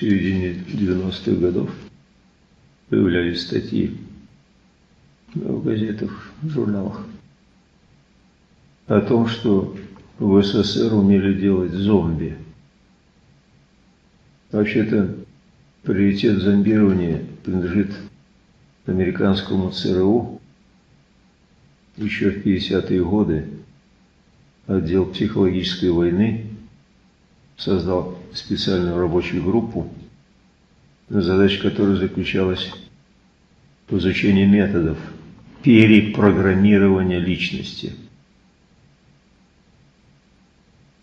середине 90-х годов появлялись статьи в газетах, в журналах о том, что в СССР умели делать зомби. Вообще-то приоритет зомбирования принадлежит американскому ЦРУ. Еще в 50-е годы отдел психологической войны создал специальную рабочую группу, задача которой заключалась в изучении методов перепрограммирования личности.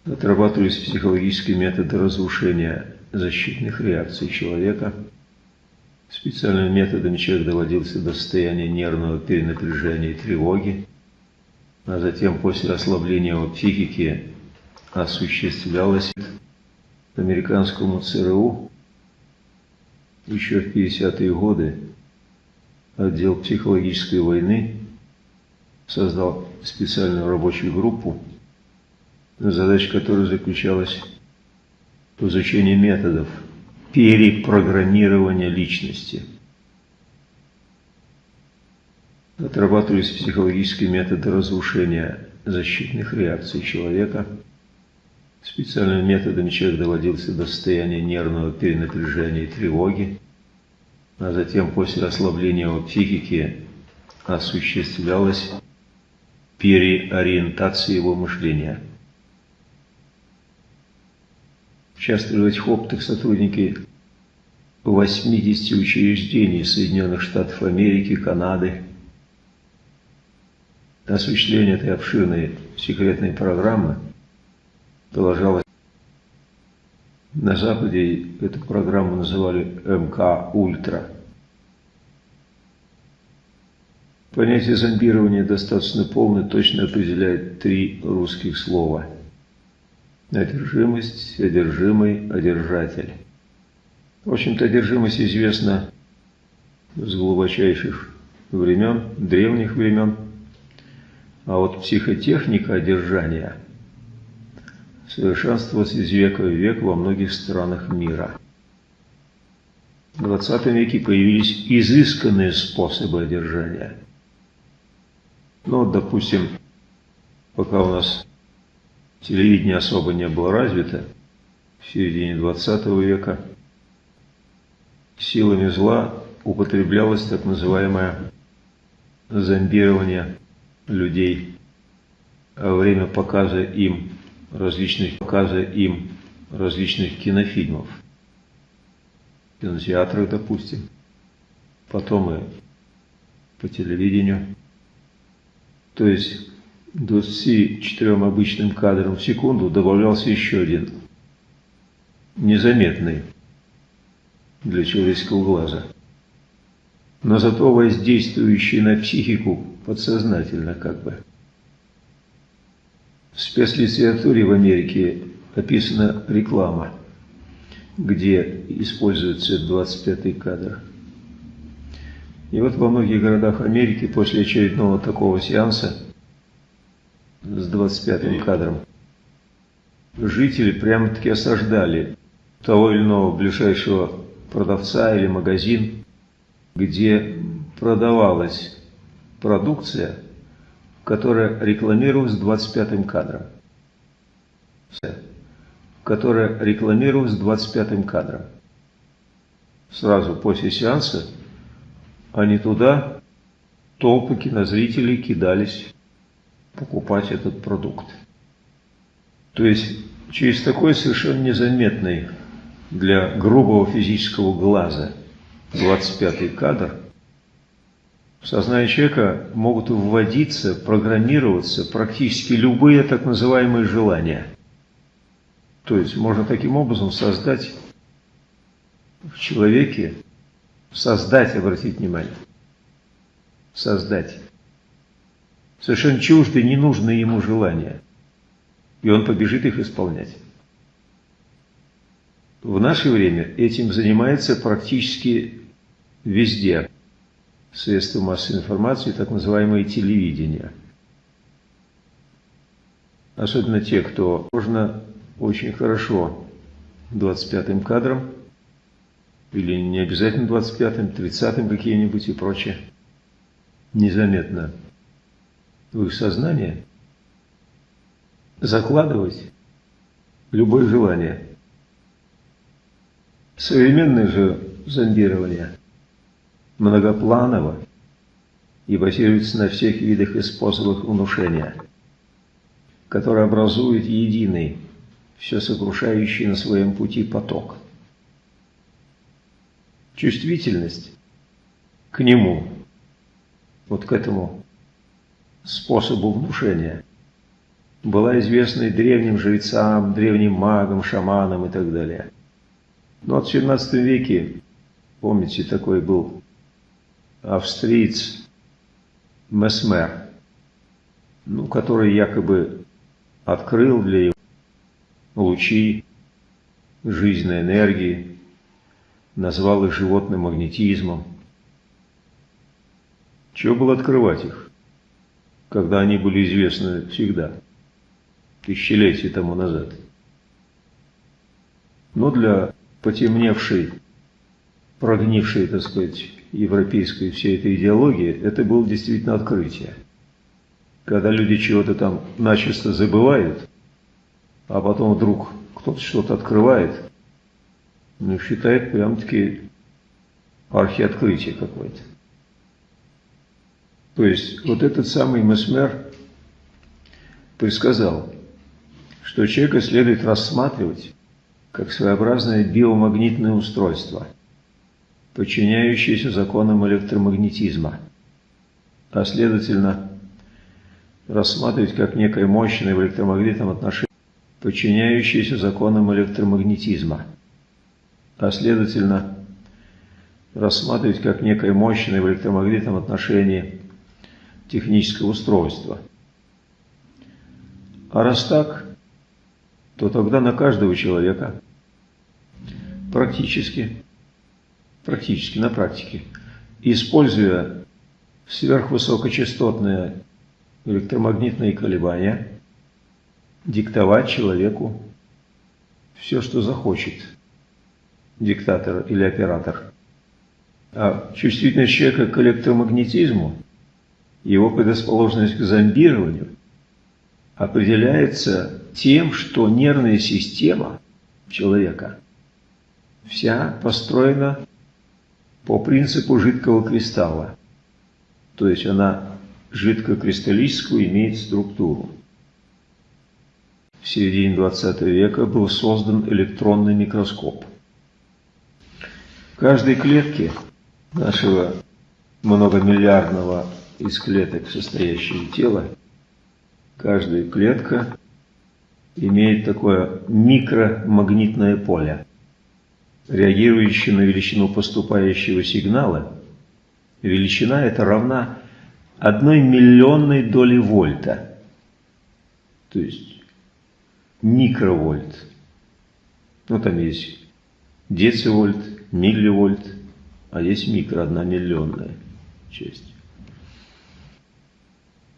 Отрабатывались психологические методы разрушения защитных реакций человека. Специальными методами человек доводился до состояния нервного перенапряжения и тревоги, а затем после ослабления его психики осуществлялось американскому ЦРУ еще в 50-е годы отдел психологической войны создал специальную рабочую группу, задача которой заключалась в изучении методов перепрограммирования личности. Отрабатывались психологические методы разрушения защитных реакций человека – Специальными методами человек доводился до состояния нервного перенапряжения и тревоги, а затем после ослабления его психики осуществлялась переориентация его мышления. Участвовали в этих опытах сотрудники 80 учреждений Соединенных Штатов Америки, Канады. Осуществление этой обширной секретной программы – продолжалось. На Западе эту программу называли МК Ультра. Понятие зомбирования достаточно полно точно определяет три русских слова. Одержимость, одержимый, одержатель. В общем-то, одержимость известна с глубочайших времен, древних времен. А вот психотехника одержания – совершенствовалась из века в век во многих странах мира. В 20 веке появились изысканные способы одержания. Ну, допустим, пока у нас телевидение особо не было развито, в середине 20 века силами зла употреблялось так называемое зомбирование людей во время показа им различных показа им различных кинофильмов. В кинотеатрах, допустим, потом и по телевидению. То есть 24 обычным кадрам в секунду добавлялся еще один, незаметный для человеческого глаза, но зато воздействующий на психику подсознательно как бы. В спецлитературе в Америке описана реклама, где используется 25-й кадр. И вот во многих городах Америки после очередного такого сеанса с 25-м кадром жители прямо-таки осаждали того или иного ближайшего продавца или магазин, где продавалась продукция – которая рекламировалась 25-м кадром. Которая рекламировалась 25-м кадром. Сразу после сеанса они туда, толпы кинозрителей кидались покупать этот продукт. То есть через такой совершенно незаметный для грубого физического глаза 25-й кадр – в сознание человека могут вводиться, программироваться практически любые так называемые желания. То есть можно таким образом создать в человеке, создать, обратить внимание, создать совершенно чуждые, ненужные ему желания. И он побежит их исполнять. В наше время этим занимается практически везде средства массовой информации, так называемое телевидение. Особенно те, кто можно очень хорошо 25-м кадром или не обязательно 25-м, 30-м какие-нибудь и прочее, незаметно в их сознание закладывать любое желание. Современное же зондирование многопланово и базируется на всех видах и способах внушения, которые образуют единый, все сокрушающий на своем пути поток. Чувствительность к нему, вот к этому способу внушения, была известна и древним жрецам, древним магам, шаманам и так далее. Но в XVII веке, помните, такой был австриец Месмер, ну, который якобы открыл для его лучи жизненной энергии, назвал их животным магнетизмом. Чего было открывать их, когда они были известны всегда, тысячелетия тому назад? Но для потемневшей, прогнившей, так сказать, европейской всей этой идеологии, это было действительно открытие. Когда люди чего-то там начисто забывают, а потом вдруг кто-то что-то открывает, ну, считает прям-таки архиоткрытие какое-то. То есть вот этот самый Месмер предсказал, что человека следует рассматривать как своеобразное биомагнитное устройство – подчиняющиеся законам электромагнетизма, а следовательно рассматривать как некое мощное в электромагнитном отношении, подчиняющееся законам электромагнетизма, а следовательно рассматривать как некое мощное в электромагнитном отношении техническое устройство. А раз так, то тогда на каждого человека практически практически на практике, используя сверхвысокочастотные электромагнитные колебания, диктовать человеку все, что захочет диктатор или оператор. А чувствительность человека к электромагнетизму, его предрасположенность к зомбированию определяется тем, что нервная система человека вся построена по принципу жидкого кристалла. То есть она жидкокристаллическую имеет структуру. В середине 20 века был создан электронный микроскоп. В каждой клетке нашего многомиллиардного из клеток состоящего тела, каждая клетка имеет такое микромагнитное поле реагирующий на величину поступающего сигнала, величина эта равна одной миллионной доли вольта, то есть микровольт. Ну, там есть децивольт, милливольт, а есть микро, одна миллионная часть.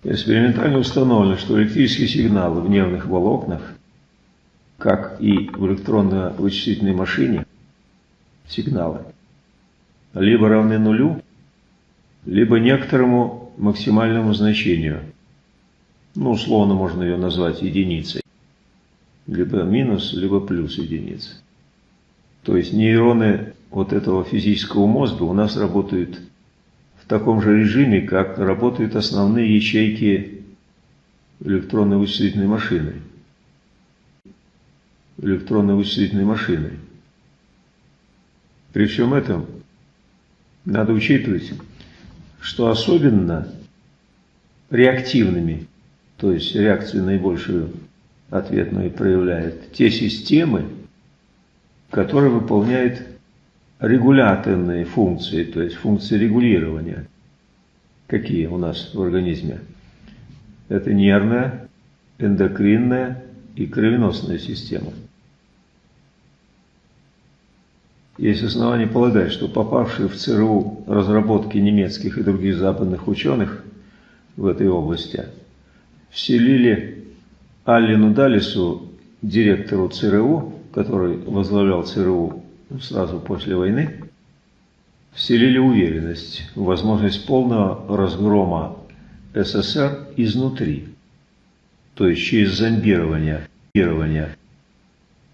Экспериментально установлено, что электрические сигналы в нервных волокнах, как и в электронно-вычислительной машине, сигналы либо равны нулю, либо некоторому максимальному значению. Ну, условно можно ее назвать единицей. Либо минус, либо плюс единица. То есть нейроны вот этого физического мозга у нас работают в таком же режиме, как работают основные ячейки электронной вычислительной машины. Электронной вычислительной машины. При всем этом надо учитывать, что особенно реактивными, то есть реакцию наибольшую ответную проявляют те системы, которые выполняют регуляторные функции, то есть функции регулирования. Какие у нас в организме? Это нервная, эндокринная и кровеносная система. Есть основания полагать, что попавшие в ЦРУ разработки немецких и других западных ученых в этой области вселили Аллену Далису, директору ЦРУ, который возглавлял ЦРУ сразу после войны, вселили уверенность в возможность полного разгрома СССР изнутри, то есть через зомбирование, зомбирование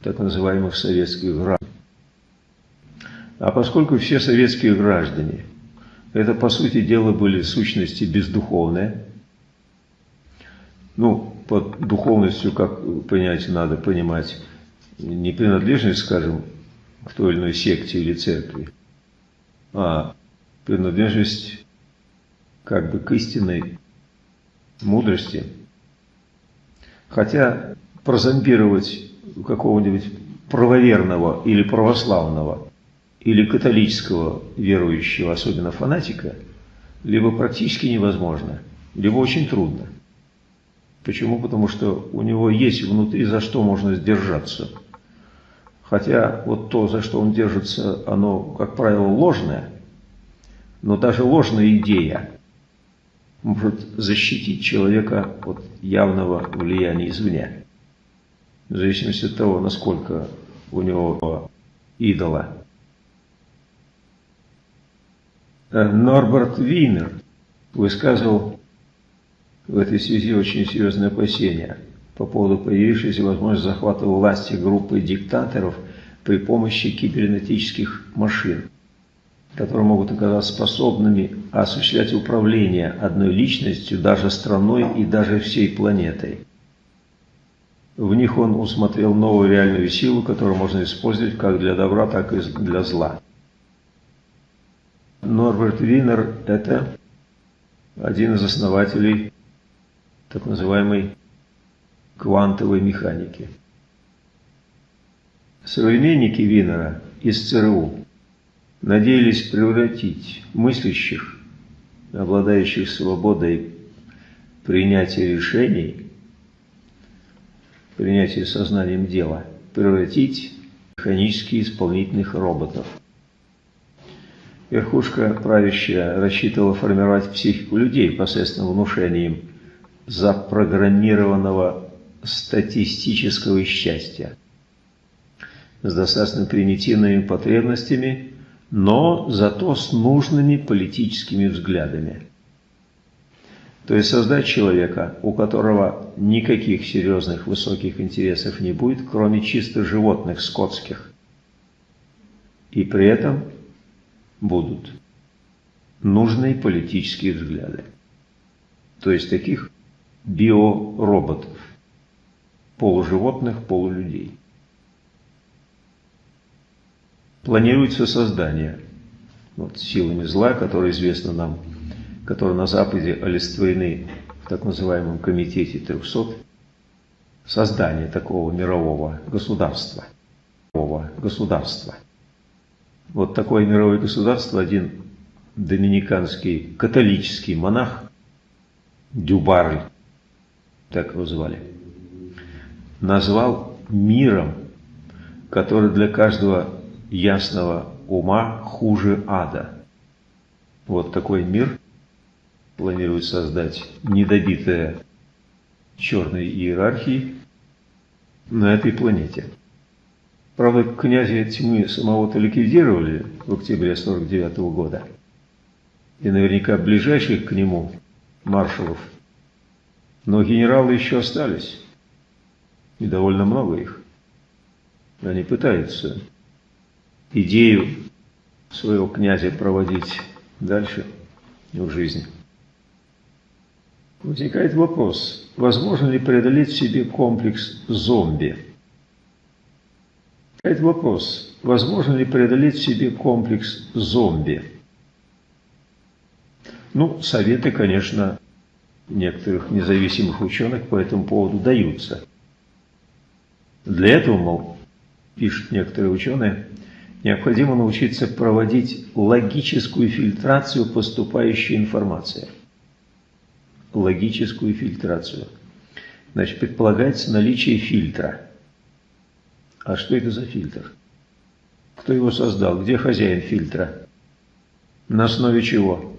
так называемых советских граждан. А поскольку все советские граждане, это по сути дела были сущности бездуховные, ну, под духовностью, как понять, надо понимать не принадлежность, скажем, к той или иной секте или церкви, а принадлежность как бы к истинной мудрости. Хотя прозомбировать какого-нибудь правоверного или православного или католического верующего, особенно фанатика, либо практически невозможно, либо очень трудно. Почему? Потому что у него есть внутри за что можно сдержаться. Хотя вот то, за что он держится, оно, как правило, ложное, но даже ложная идея может защитить человека от явного влияния извне. В зависимости от того, насколько у него идола. Норберт Винер высказывал в этой связи очень серьезные опасения по поводу появившейся возможности захвата власти группы диктаторов при помощи кибернетических машин, которые могут оказаться способными осуществлять управление одной личностью, даже страной и даже всей планетой. В них он усмотрел новую реальную силу, которую можно использовать как для добра, так и для зла. Норберт Винер – это один из основателей так называемой квантовой механики. Современники Винера из ЦРУ надеялись превратить мыслящих, обладающих свободой принятия решений, принятия сознанием дела, превратить в механически исполнительных роботов. Верхушка правящая рассчитывала формировать психику людей посредством внушения им запрограммированного статистического счастья с достаточно примитивными потребностями, но зато с нужными политическими взглядами. То есть создать человека, у которого никаких серьезных высоких интересов не будет, кроме чисто животных, скотских. И при этом будут нужные политические взгляды. То есть таких биороботов, полуживотных, полулюдей. Планируется создание вот, силами зла, которые известно нам, которые на Западе олицетворены в так называемом Комитете 300, создание такого мирового государства. Мирового государства. Вот такое мировое государство один доминиканский католический монах Дюбарль так его звали, назвал миром, который для каждого ясного ума хуже ада. Вот такой мир планирует создать недобитая черной иерархии на этой планете. Правда, князя тьмы самого-то ликвидировали в октябре 49 -го года. И наверняка ближайших к нему маршалов но генералы еще остались, и довольно много их. Они пытаются идею своего князя проводить дальше в жизни. Возникает вопрос, возможно ли преодолеть в себе комплекс зомби? Возникает вопрос, возможно ли преодолеть в себе комплекс зомби? Ну, советы, конечно, некоторых независимых ученых по этому поводу даются. Для этого, мол, пишут некоторые ученые, необходимо научиться проводить логическую фильтрацию поступающей информации. Логическую фильтрацию. Значит, предполагается наличие фильтра. А что это за фильтр? Кто его создал? Где хозяин фильтра? На основе чего?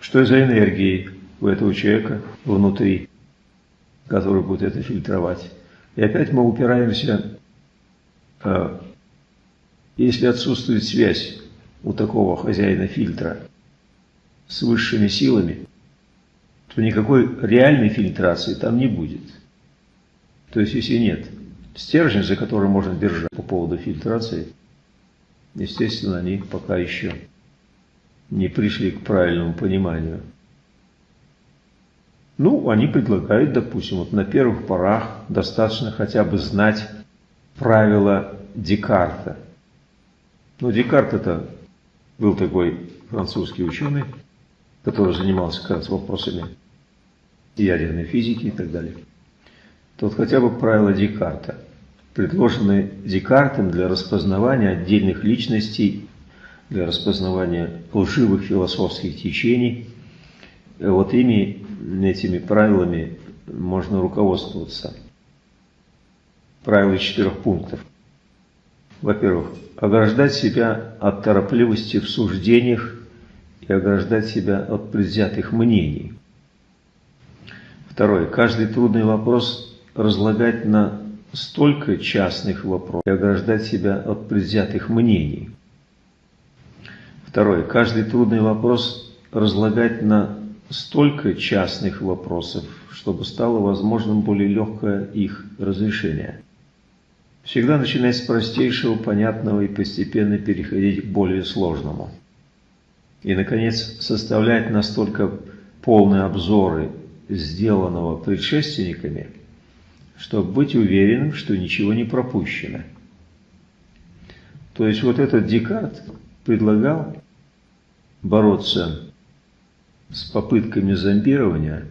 Что за энергии у этого человека внутри, который будет это фильтровать. И опять мы упираемся, а, если отсутствует связь у такого хозяина фильтра с высшими силами, то никакой реальной фильтрации там не будет. То есть, если нет стержня, за который можно держать по поводу фильтрации, естественно, они пока еще не пришли к правильному пониманию. Ну, они предлагают, допустим, вот на первых порах достаточно хотя бы знать правила Декарта. Ну, Декарт это был такой французский ученый, который занимался как раз вопросами ядерной физики и так далее. Тут хотя бы правила Декарта, предложенные Декартом для распознавания отдельных личностей, для распознавания лживых философских течений. Вот ими, этими правилами можно руководствоваться. Правила четырех пунктов. Во-первых, ограждать себя от торопливости в суждениях и ограждать себя от предвзятых мнений. Второе. Каждый трудный вопрос разлагать на столько частных вопросов и ограждать себя от предвзятых мнений. Второе. Каждый трудный вопрос разлагать на столько частных вопросов, чтобы стало возможным более легкое их разрешение. Всегда начинать с простейшего, понятного и постепенно переходить к более сложному. И, наконец, составлять настолько полные обзоры сделанного предшественниками, чтобы быть уверенным, что ничего не пропущено. То есть вот этот Декарт предлагал бороться с попытками зомбирования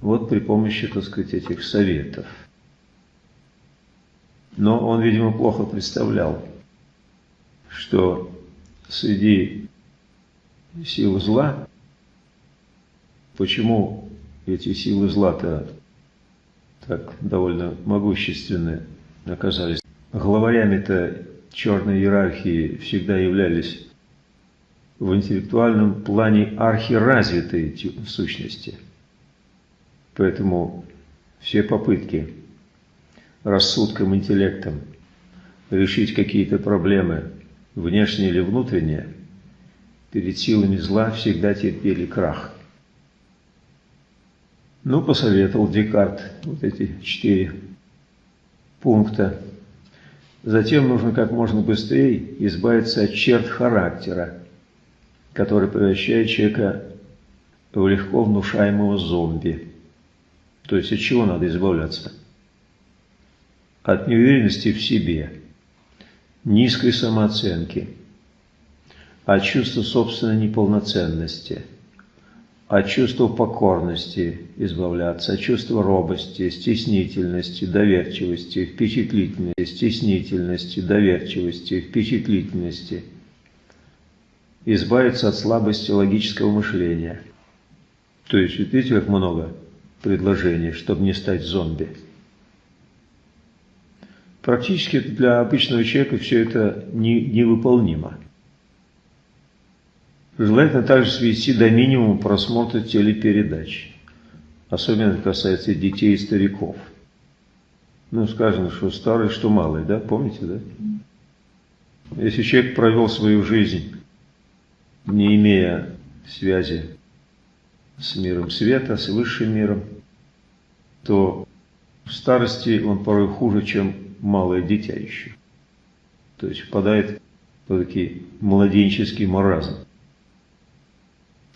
вот при помощи, так сказать, этих советов. Но он, видимо, плохо представлял, что среди сил зла, почему эти силы зла-то так довольно могущественны оказались. Главарями-то черной иерархии всегда являлись в интеллектуальном плане архиразвитые сущности. Поэтому все попытки рассудком, интеллектом решить какие-то проблемы, внешние или внутренние, перед силами зла всегда терпели крах. Ну, посоветовал Декарт вот эти четыре пункта. Затем нужно как можно быстрее избавиться от черт характера, который превращает человека в легко внушаемого зомби. То есть от чего надо избавляться? От неуверенности в себе, низкой самооценки, от чувства собственной неполноценности – от чувства покорности избавляться, от чувства робости, стеснительности, доверчивости, впечатлительности, стеснительности, доверчивости, впечатлительности. Избавиться от слабости логического мышления. То есть, видите, как много предложений, чтобы не стать зомби. Практически для обычного человека все это не, невыполнимо. Желательно также свести до минимума просмотр телепередач. Особенно это касается детей и стариков. Ну, сказано, что старый, что малый, да? Помните, да? Если человек провел свою жизнь, не имея связи с миром света, с высшим миром, то в старости он порой хуже, чем малое дитя еще. То есть впадает в такой младенческий маразм.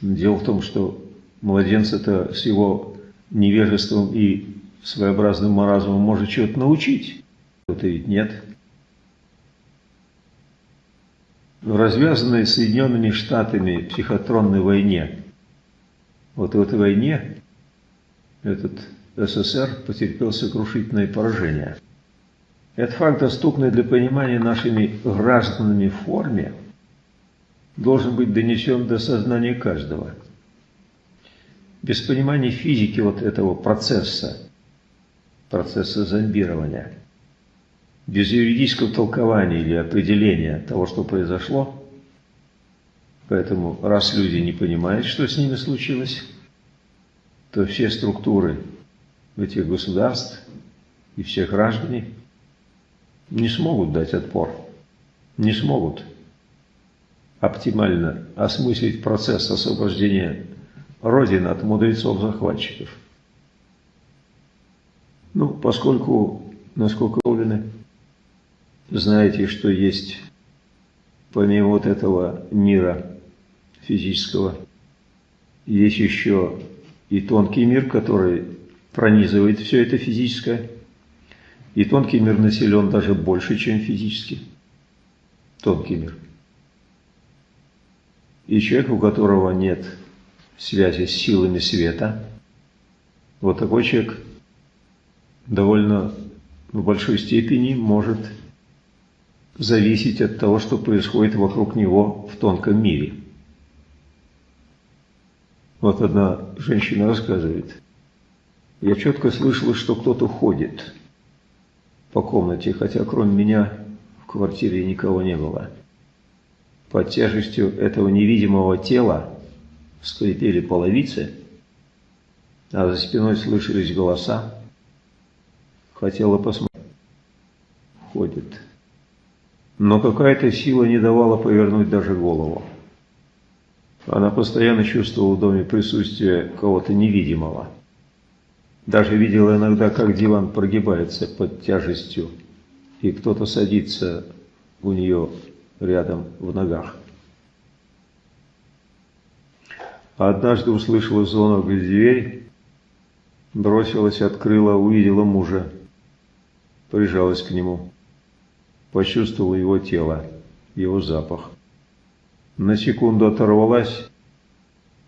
Дело в том, что младенца-то с его невежеством и своеобразным маразмом может чего-то научить. Это ведь нет. В развязанной Соединенными Штатами психотронной войне, вот в этой войне этот СССР потерпел сокрушительное поражение. Этот факт, доступный для понимания нашими гражданами в форме, должен быть донесен до сознания каждого. Без понимания физики вот этого процесса, процесса зомбирования, без юридического толкования или определения того, что произошло, поэтому раз люди не понимают, что с ними случилось, то все структуры этих государств и все граждане не смогут дать отпор, не смогут оптимально осмыслить процесс освобождения Родины от мудрецов-захватчиков. Ну, поскольку, насколько уверены, знаете, что есть помимо вот этого мира физического, есть еще и тонкий мир, который пронизывает все это физическое. И тонкий мир населен даже больше, чем физический. Тонкий мир. И человек, у которого нет связи с силами света, вот такой человек довольно в большой степени может зависеть от того, что происходит вокруг него в тонком мире. Вот одна женщина рассказывает. Я четко слышала, что кто-то ходит по комнате, хотя кроме меня в квартире никого не было. Под тяжестью этого невидимого тела скрипели половицы, а за спиной слышались голоса. Хотела посмотреть. Ходит. Но какая-то сила не давала повернуть даже голову. Она постоянно чувствовала в доме присутствие кого-то невидимого. Даже видела иногда, как диван прогибается под тяжестью, и кто-то садится у нее рядом в ногах. Однажды услышала звонок в дверь, бросилась, открыла, увидела мужа, прижалась к нему, почувствовала его тело, его запах. На секунду оторвалась,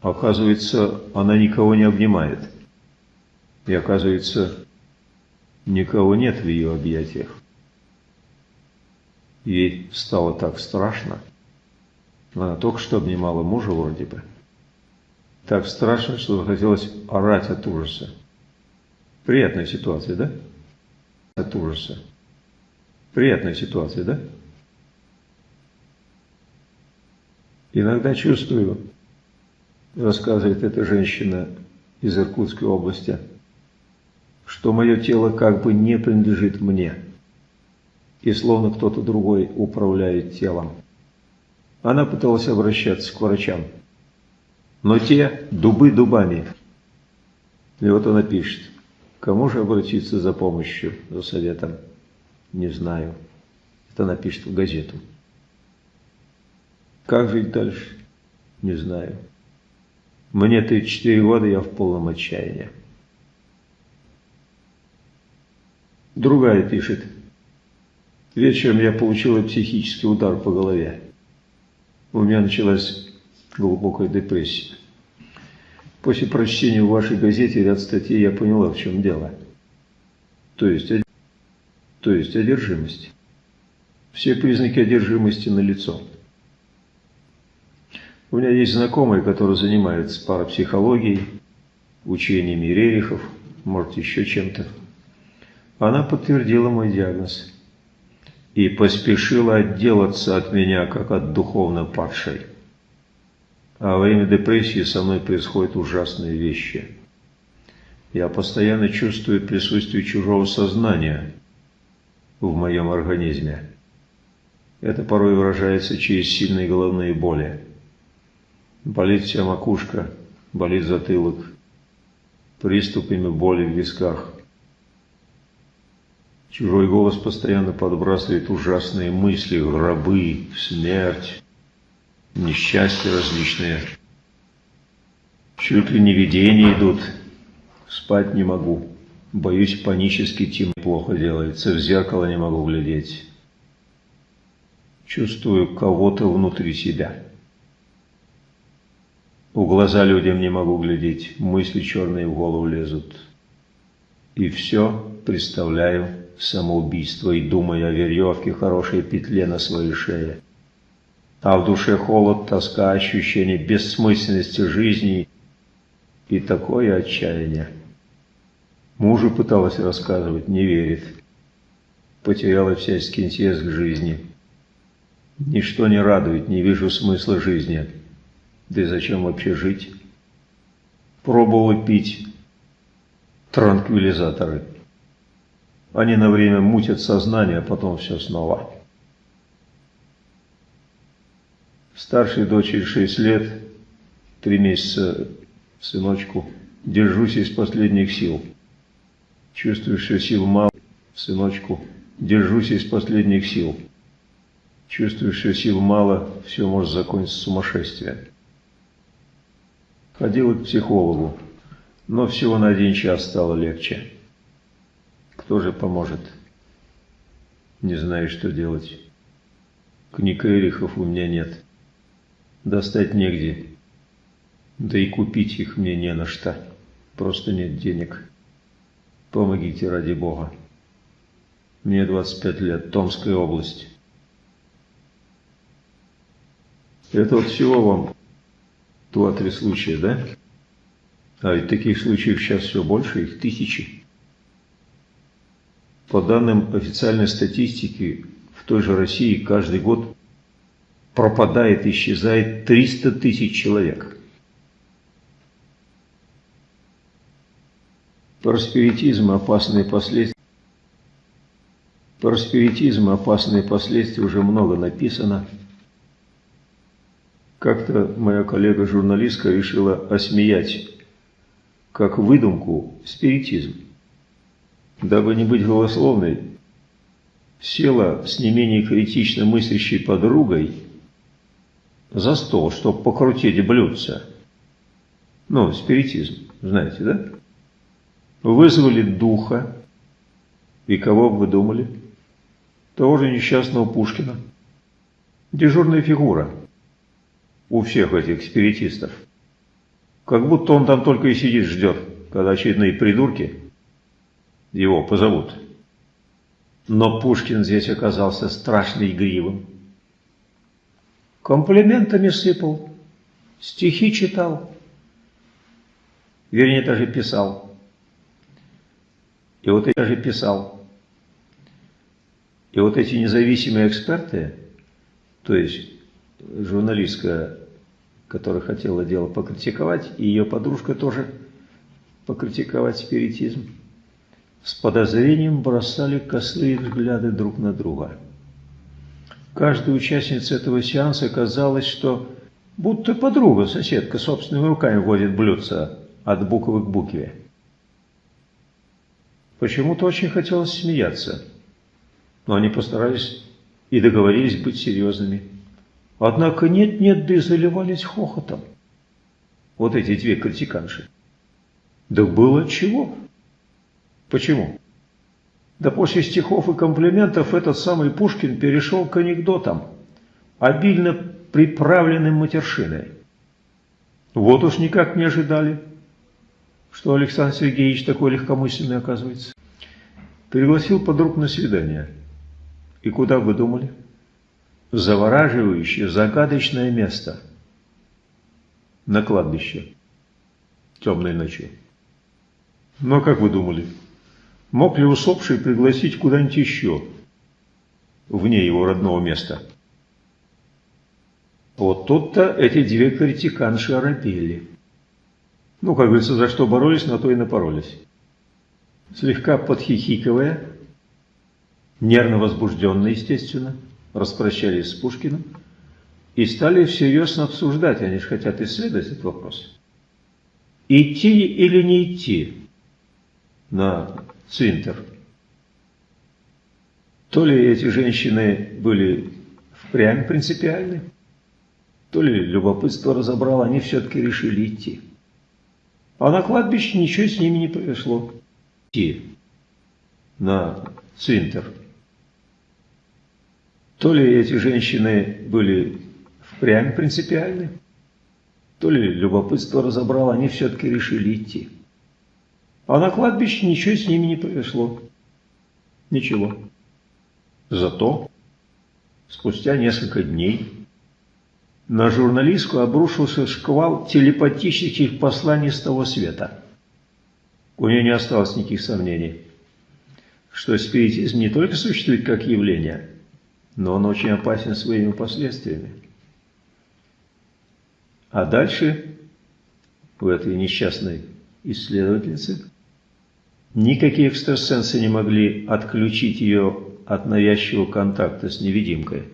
оказывается, она никого не обнимает. И оказывается, никого нет в ее объятиях. Ей стало так страшно. Она только что обнимала мужа вроде бы. Так страшно, что захотелось орать от ужаса. Приятная ситуация, да? От ужаса. Приятная ситуация, да? Иногда чувствую, рассказывает эта женщина из Иркутской области, что мое тело как бы не принадлежит мне, и словно кто-то другой управляет телом. Она пыталась обращаться к врачам, но те дубы дубами. И вот она пишет, кому же обратиться за помощью, за советом, не знаю. Это она пишет в газету. Как жить дальше? Не знаю. Мне 34 года, я в полном отчаянии. Другая пишет. Вечером я получила психический удар по голове. У меня началась глубокая депрессия. После прочтения в вашей газете ряд статей я поняла, в чем дело. То есть, то есть одержимость. Все признаки одержимости налицо. лицо. У меня есть знакомый, который занимается парапсихологией, учениями Рерихов, может еще чем-то. Она подтвердила мой диагноз и поспешила отделаться от меня, как от духовно падшей. А во время депрессии со мной происходят ужасные вещи. Я постоянно чувствую присутствие чужого сознания в моем организме. Это порой выражается через сильные головные боли. Болит вся макушка, болит затылок, приступами боли в висках. Чужой голос постоянно подбрасывает ужасные мысли, гробы, смерть, несчастья различные. Чуть ли не видения идут, спать не могу. Боюсь, панически тем плохо делается, в зеркало не могу глядеть. Чувствую кого-то внутри себя. В глаза людям не могу глядеть, мысли черные в голову лезут. И все представляю самоубийство и думаю о веревке, хорошей петле на своей шее. А в душе холод, тоска, ощущение бессмысленности жизни и такое отчаяние. Мужу пыталась рассказывать, не верит. Потеряла всяческий интерес к жизни. Ничто не радует, не вижу смысла жизни. Да и зачем вообще жить? Пробовал пить транквилизаторы. Они на время мутят сознание, а потом все снова. Старшей дочери 6 лет, 3 месяца сыночку. Держусь из последних сил. Чувствую, что сил мало, сыночку. Держусь из последних сил. Чувствую, что сил мало, все может закончиться сумасшествием. Ходила к психологу, но всего на один час стало легче. Кто же поможет? Не знаю, что делать. Книг Эрихов у меня нет. Достать негде. Да и купить их мне не на что. Просто нет денег. Помогите ради Бога. Мне 25 лет, Томская область. Это вот всего вам два-три случая, да? А ведь таких случаев сейчас все больше, их тысячи. По данным официальной статистики, в той же России каждый год пропадает, исчезает 300 тысяч человек. Просперитизм и опасные последствия. Просперитизм и опасные последствия уже много написано. Как-то моя коллега-журналистка решила осмеять как выдумку спиритизм. Дабы не быть голословной, села с не менее критично мыслящей подругой за стол, чтобы покрутить блюдца. Ну, спиритизм, знаете, да? Вызвали духа. И кого вы думали? Того же несчастного Пушкина. Дежурная фигура у всех этих спиритистов. Как будто он там только и сидит, ждет, когда очередные придурки его позовут. Но Пушкин здесь оказался страшно игривым. Комплиментами сыпал, стихи читал, вернее, даже писал. И вот я же писал. И вот эти независимые эксперты, то есть журналистка, которая хотела дело покритиковать, и ее подружка тоже покритиковать спиритизм, с подозрением бросали косые взгляды друг на друга. Каждой участнице этого сеанса казалось, что будто подруга, соседка, собственными руками водит блюдца от буквы к букве. Почему-то очень хотелось смеяться, но они постарались и договорились быть серьезными. Однако нет-нет, да и заливались хохотом. Вот эти две критиканши. Да было чего. Почему? Да после стихов и комплиментов этот самый Пушкин перешел к анекдотам, обильно приправленным матершиной. Вот уж никак не ожидали, что Александр Сергеевич такой легкомысленный оказывается. Пригласил подруг на свидание. И куда вы думали? завораживающее, загадочное место на кладбище темной ночью. Но как вы думали, мог ли усопший пригласить куда-нибудь еще, вне его родного места? Вот тут-то эти две критиканши оробели. Ну, как говорится, за что боролись, на то и напоролись. Слегка подхихикивая, нервно возбужденно, естественно, распрощались с Пушкиным и стали всерьез обсуждать, они же хотят исследовать этот вопрос. Идти или не идти на цвинтер? То ли эти женщины были впрямь принципиальны, то ли любопытство разобрало, они все-таки решили идти. А на кладбище ничего с ними не произошло. Идти на цвинтер. То ли эти женщины были впрямь принципиальны, то ли любопытство разобрало, они все-таки решили идти. А на кладбище ничего с ними не произошло. Ничего. Зато спустя несколько дней на журналистку обрушился шквал телепатических посланий с того света. У нее не осталось никаких сомнений, что спиритизм не только существует как явление – но он очень опасен своими последствиями. А дальше у этой несчастной исследовательницы никакие экстрасенсы не могли отключить ее от навязчивого контакта с невидимкой.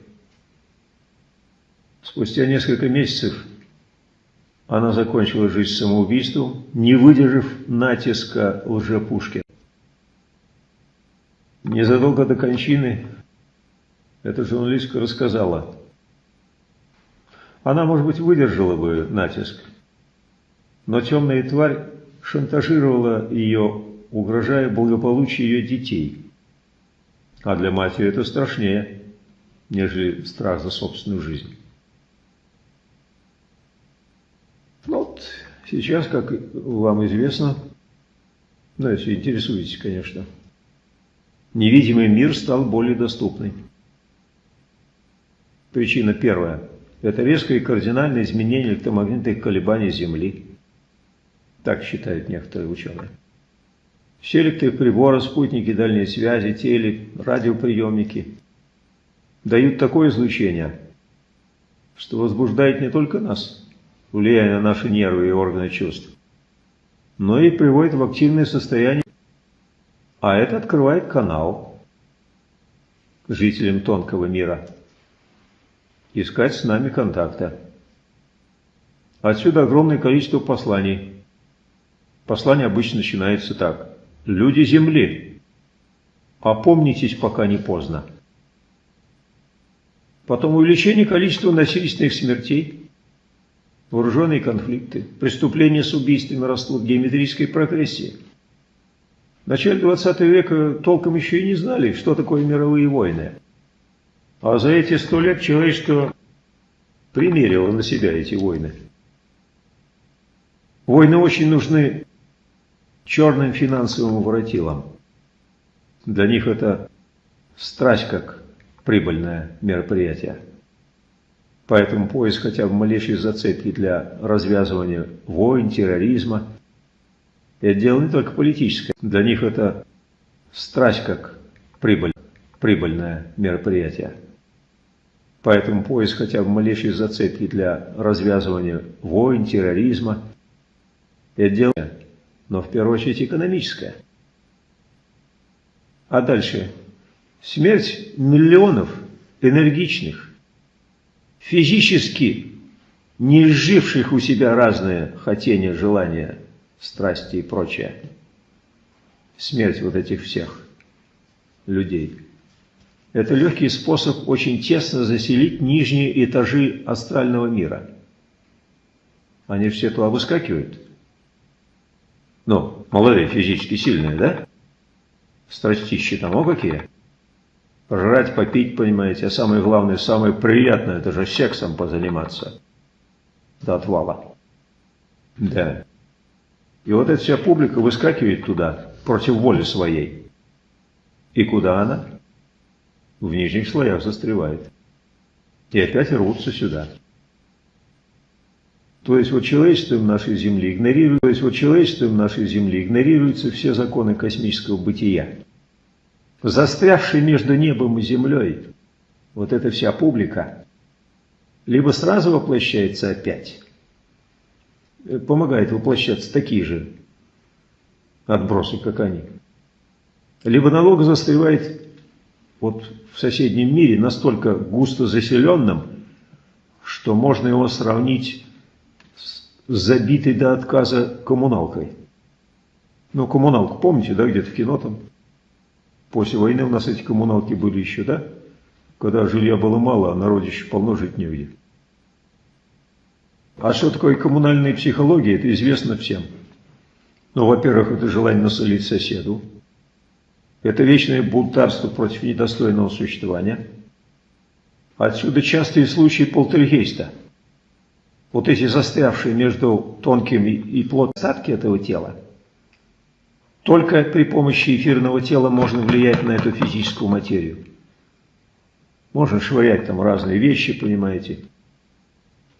Спустя несколько месяцев она закончила жизнь самоубийством, не выдержав натиска лжепушки. Незадолго до кончины эта журналистка рассказала. Она, может быть, выдержала бы натиск, но темная тварь шантажировала ее, угрожая благополучию ее детей. А для матери это страшнее, нежели страх за собственную жизнь. Ну вот сейчас, как вам известно, ну, если интересуетесь, конечно, невидимый мир стал более доступным. Причина первая – это резкое и кардинальное изменение электромагнитных колебаний Земли. Так считают некоторые ученые. Все электроприборы, спутники дальней связи, теле, радиоприемники дают такое излучение, что возбуждает не только нас, влияя на наши нервы и органы чувств, но и приводит в активное состояние, а это открывает канал жителям тонкого мира – искать с нами контакта. Отсюда огромное количество посланий. Послание обычно начинается так. «Люди Земли, опомнитесь, пока не поздно». Потом увеличение количества насильственных смертей, вооруженные конфликты, преступления с убийствами растут в геометрической прогрессии. В начале 20 века толком еще и не знали, что такое мировые войны. А за эти сто лет человечество примерило на себя эти войны. Войны очень нужны черным финансовым воротилам. Для них это страсть как прибыльное мероприятие. Поэтому поиск хотя бы малейшей зацепки для развязывания войн, терроризма – это дело не только политическое. Для них это страсть как прибыль, прибыльное мероприятие. Поэтому поиск хотя бы малейшей зацепки для развязывания войн, терроризма – это дело, но в первую очередь экономическое. А дальше смерть миллионов энергичных, физически не изживших у себя разные хотения, желания, страсти и прочее. Смерть вот этих всех людей – это легкий способ очень тесно заселить нижние этажи астрального мира. Они все туда выскакивают. Ну, молодые, физически сильные, да? Страстищи там, о какие. Жрать, попить, понимаете, а самое главное, самое приятное, это же сексом позаниматься. До отвала. Да. И вот эта вся публика выскакивает туда, против воли своей. И куда она? в нижних слоях застревает. И опять рвутся сюда. То есть вот человечеством нашей Земли игнорируется, то есть вот человечеством нашей Земли игнорируются все законы космического бытия. Застрявший между небом и землей, вот эта вся публика, либо сразу воплощается опять, э, помогает воплощаться такие же отбросы, как они, либо налог застревает вот в соседнем мире настолько густо заселенным, что можно его сравнить забитой до отказа коммуналкой. Ну, коммуналку, помните, да, где-то в кино там? После войны у нас эти коммуналки были еще, да? Когда жилья было мало, а народе еще полно жить негде. А что такое коммунальная психология, это известно всем. Ну, во-первых, это желание насолить соседу. Это вечное бунтарство против недостойного существования. Отсюда частые случаи полтергейста. Вот эти застрявшие между тонкими и плотными остатки этого тела, только при помощи эфирного тела можно влиять на эту физическую материю. Можно швырять там разные вещи, понимаете,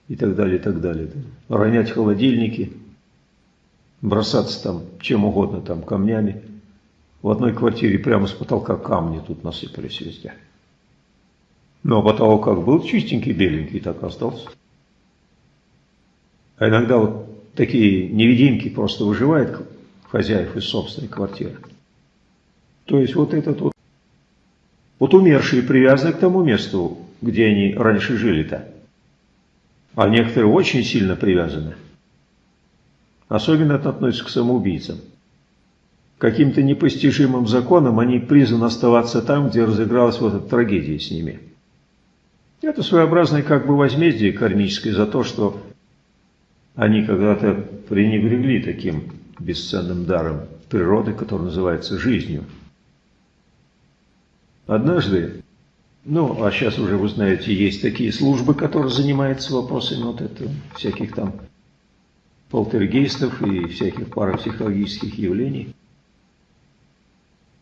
и так далее, и так далее. Ронять холодильники, бросаться там чем угодно, там камнями. В одной квартире прямо с потолка камни тут насыпались везде. Ну, а потолок как был чистенький, беленький, так остался. А иногда вот такие невидимки просто выживают хозяев из собственной квартиры. То есть вот этот вот, вот умершие привязаны к тому месту, где они раньше жили-то. а некоторые очень сильно привязаны. Особенно это относится к самоубийцам. Каким-то непостижимым законом они призваны оставаться там, где разыгралась вот эта трагедия с ними. Это своеобразное как бы возмездие кармическое за то, что они когда-то пренебрегли таким бесценным даром природы, который называется жизнью. Однажды, ну, а сейчас уже вы знаете, есть такие службы, которые занимаются вопросами вот этого, всяких там полтергейстов и всяких парапсихологических явлений.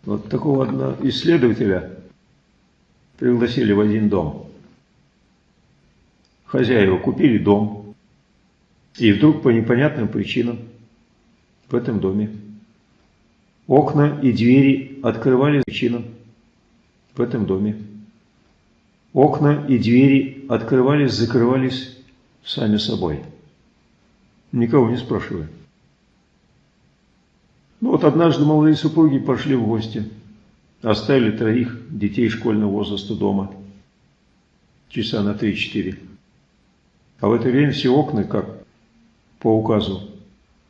Вот такого одного исследователя пригласили в один дом. Хозяева купили дом, и вдруг по непонятным причинам в этом доме окна и двери открывались причинам в этом доме. Окна и двери открывались, закрывались сами собой. Никого не спрашивая. Ну вот однажды молодые супруги пошли в гости. Оставили троих детей школьного возраста дома. Часа на 3-4. А в это время все окна, как по указу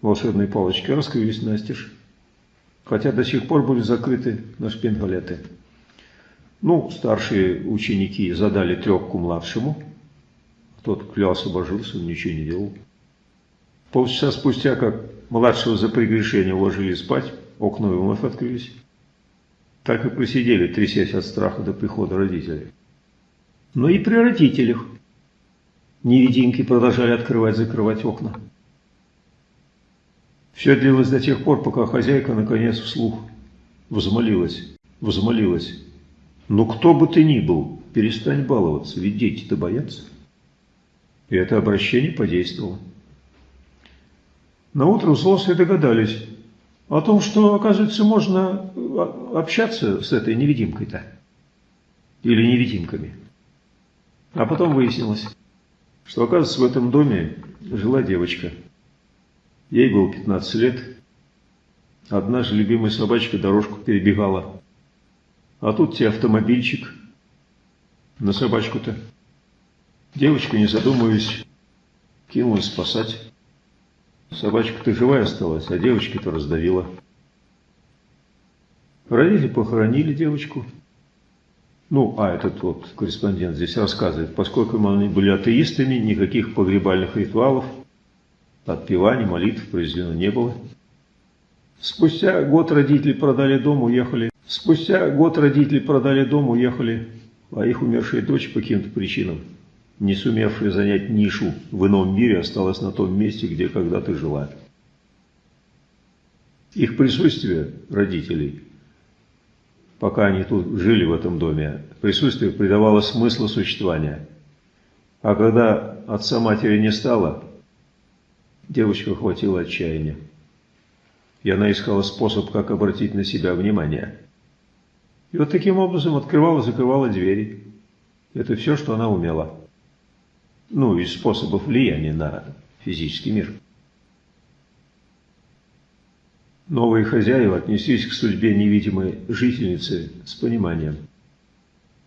волшебной палочки, раскрылись настежь. Хотя до сих пор были закрыты на шпингалеты. Ну, старшие ученики задали трепку младшему. Тот клялся, божился, он ничего не делал. Полчаса спустя, как младшего за прегрешение уложили спать, окна вновь открылись. Так и просидели, трясясь от страха до прихода родителей. Но и при родителях невидимки продолжали открывать-закрывать окна. Все длилось до тех пор, пока хозяйка наконец вслух взмолилась, взмолилась. «Ну кто бы ты ни был, перестань баловаться, ведь дети-то боятся». И это обращение подействовало. На утро взрослые догадались о том, что, оказывается, можно а, общаться с этой невидимкой-то. Или невидимками. А потом выяснилось, что, оказывается, в этом доме жила девочка. Ей было 15 лет. Одна же любимая собачка дорожку перебегала. А тут тебе автомобильчик на собачку-то. Девочка, не задумываясь, кинулась спасать. Собачка-то живая осталась, а девочки-то раздавила. Родители похоронили девочку. Ну, а этот вот корреспондент здесь рассказывает, поскольку они были атеистами, никаких погребальных ритуалов, отпеваний, молитв произведено не было. Спустя год родители продали дом, уехали. Спустя год родители продали дом, уехали, а их умершая дочь по каким-то причинам не сумевшая занять нишу в ином мире, осталась на том месте, где когда-то жила. Их присутствие, родителей, пока они тут жили в этом доме, присутствие придавало смысл существования. А когда отца матери не стало, девочку хватило отчаяния. И она искала способ, как обратить на себя внимание. И вот таким образом открывала-закрывала двери. Это все, что она умела ну, из способов влияния на физический мир. Новые хозяева отнеслись к судьбе невидимой жительницы с пониманием.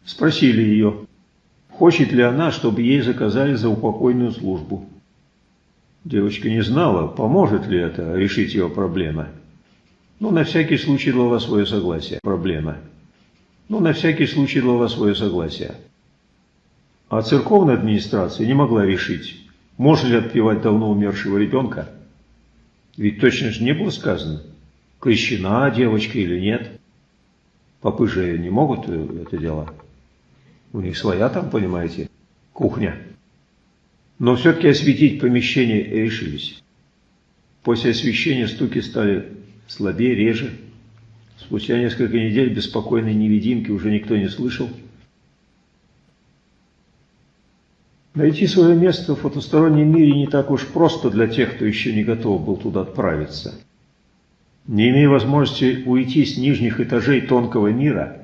Спросили ее, хочет ли она, чтобы ей заказали за упокойную службу. Девочка не знала, поможет ли это решить ее проблемы. Ну, на всякий случай дала свое согласие. Проблема. Ну, на всякий случай дала свое согласие. А церковная администрация не могла решить, можно ли отпевать давно умершего ребенка. Ведь точно же не было сказано, крещена девочка или нет. Попы же не могут э, это дело. У них своя там, понимаете, кухня. Но все-таки осветить помещение решились. После освещения стуки стали слабее, реже. Спустя несколько недель беспокойной невидимки уже никто не слышал. Найти свое место в потустороннем мире не так уж просто для тех, кто еще не готов был туда отправиться. Не имея возможности уйти с нижних этажей тонкого мира,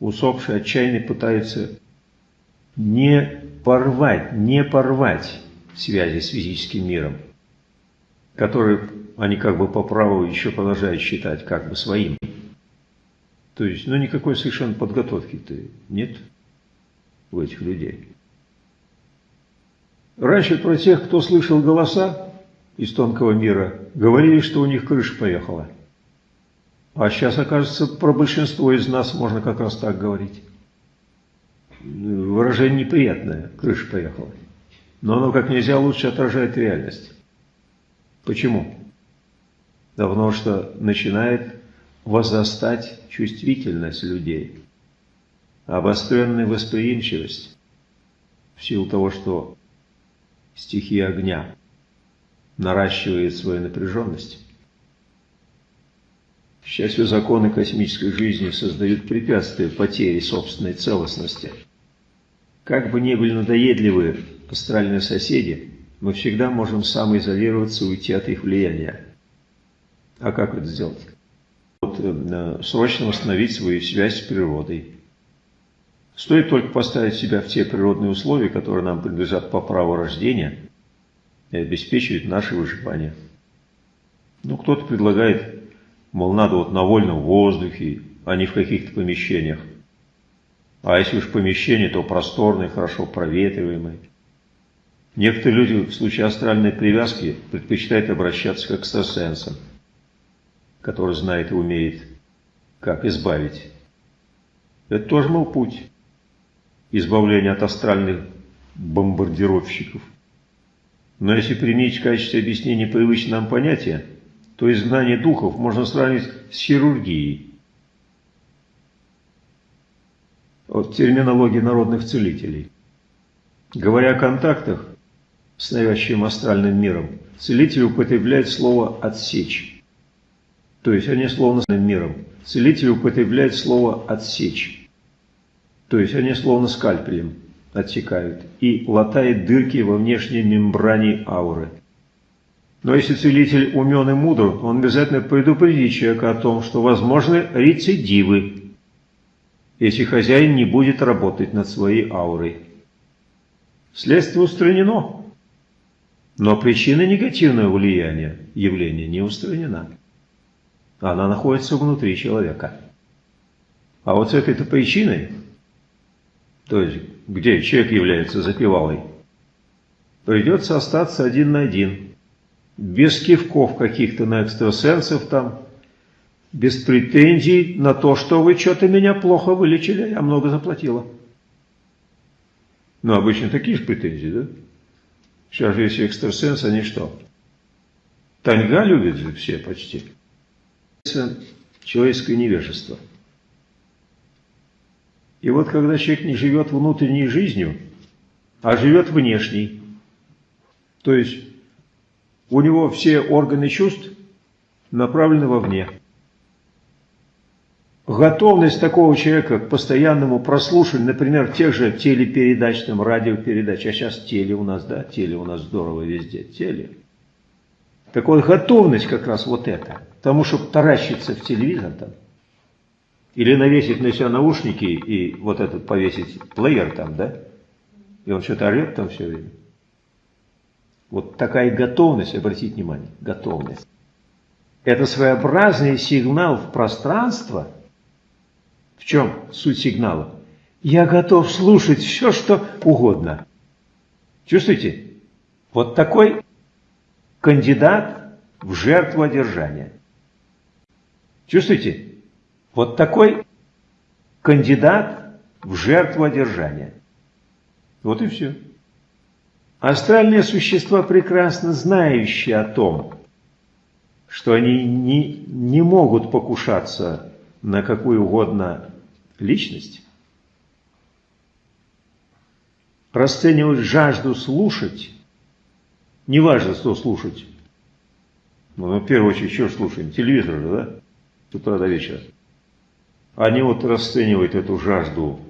усопший отчаянно пытается не порвать, не порвать связи с физическим миром, который они как бы по праву еще продолжают считать как бы своим. То есть, ну никакой совершенно подготовки-то нет у этих людей. Раньше про тех, кто слышал голоса из тонкого мира, говорили, что у них крыша поехала. А сейчас, окажется, про большинство из нас можно как раз так говорить. Выражение неприятное, крыша поехала. Но оно как нельзя лучше отражает реальность. Почему? Да потому что начинает возрастать чувствительность людей, обостренная восприимчивость в силу того, что стихия огня наращивает свою напряженность. К счастью, законы космической жизни создают препятствия потере собственной целостности. Как бы ни были надоедливы астральные соседи, мы всегда можем самоизолироваться и уйти от их влияния. А как это сделать? Вот, э, срочно восстановить свою связь с природой. Стоит только поставить себя в те природные условия, которые нам принадлежат по праву рождения, и обеспечивать наше выживание. Ну, кто-то предлагает, мол, надо вот на вольном воздухе, а не в каких-то помещениях. А если уж помещение, то просторное, хорошо проветриваемое. Некоторые люди в случае астральной привязки предпочитают обращаться к экстрасенсам, который знает и умеет, как избавить. Это тоже мой путь избавления от астральных бомбардировщиков. Но если применить в качестве объяснения привычное нам понятие, то изгнание духов можно сравнить с хирургией. Вот терминология народных целителей. Говоря о контактах, с навязчивым астральным миром, целитель употребляет слово «отсечь». То есть они словно с миром. Целитель употребляет слово «отсечь». То есть они словно скальпелем отсекают и латает дырки во внешней мембране ауры. Но если целитель умен и мудр, он обязательно предупредит человека о том, что возможны рецидивы, если хозяин не будет работать над своей аурой. Следствие устранено. Но причина негативного влияния явления не устранена. Она находится внутри человека. А вот с этой-то причиной, то есть где человек является запевалой, придется остаться один на один, без кивков каких-то на экстрасенсов там, без претензий на то, что вы что-то меня плохо вылечили, я много заплатила. Ну, обычно такие же претензии, да? Сейчас же если экстрасенс, они что? Таньга любят же все почти. Человеческое невежество. И вот когда человек не живет внутренней жизнью, а живет внешней, то есть у него все органы чувств направлены вовне. Готовность такого человека к постоянному прослушиванию, например, тех же телепередач, там, радиопередач, а сейчас теле у нас, да, теле у нас здорово везде, теле. Так вот, готовность как раз вот это, тому, чтобы таращиться в телевизор там, или навесить на себя наушники и вот этот повесить плеер там, да, и он что-то орет там все время. Вот такая готовность, обратите внимание, готовность. Это своеобразный сигнал в пространство – в чем суть сигнала? Я готов слушать все, что угодно. Чувствуете? Вот такой кандидат в жертву одержания. Чувствуете? Вот такой кандидат в жертву одержания. Вот и все. Астральные существа, прекрасно знающие о том, что они не, не могут покушаться на какую угодно личность, расценивают жажду слушать, неважно, что слушать, ну, в первую очередь, что слушаем? Телевизор же, да? С утра до вечера. Они вот расценивают эту жажду